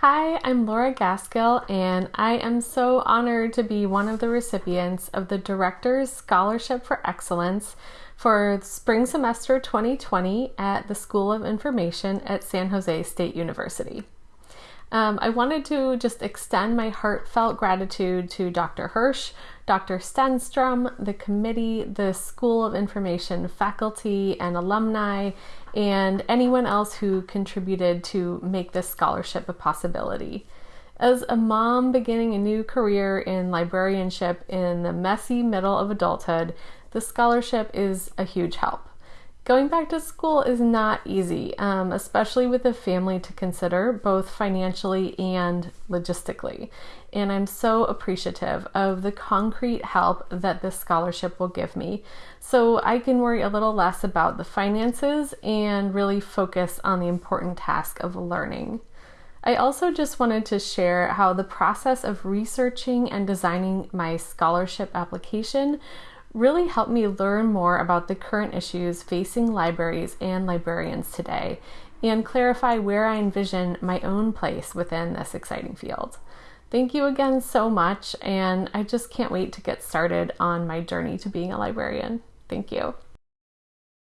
Hi, I'm Laura Gaskill, and I am so honored to be one of the recipients of the Director's Scholarship for Excellence for spring semester 2020 at the School of Information at San Jose State University. Um, I wanted to just extend my heartfelt gratitude to Dr. Hirsh, Dr. Stenstrom, the committee, the School of Information faculty and alumni, and anyone else who contributed to make this scholarship a possibility. As a mom beginning a new career in librarianship in the messy middle of adulthood, the scholarship is a huge help. Going back to school is not easy, um, especially with a family to consider, both financially and logistically. And I'm so appreciative of the concrete help that this scholarship will give me so I can worry a little less about the finances and really focus on the important task of learning. I also just wanted to share how the process of researching and designing my scholarship application really helped me learn more about the current issues facing libraries and librarians today and clarify where I envision my own place within this exciting field. Thank you again so much, and I just can't wait to get started on my journey to being a librarian. Thank you.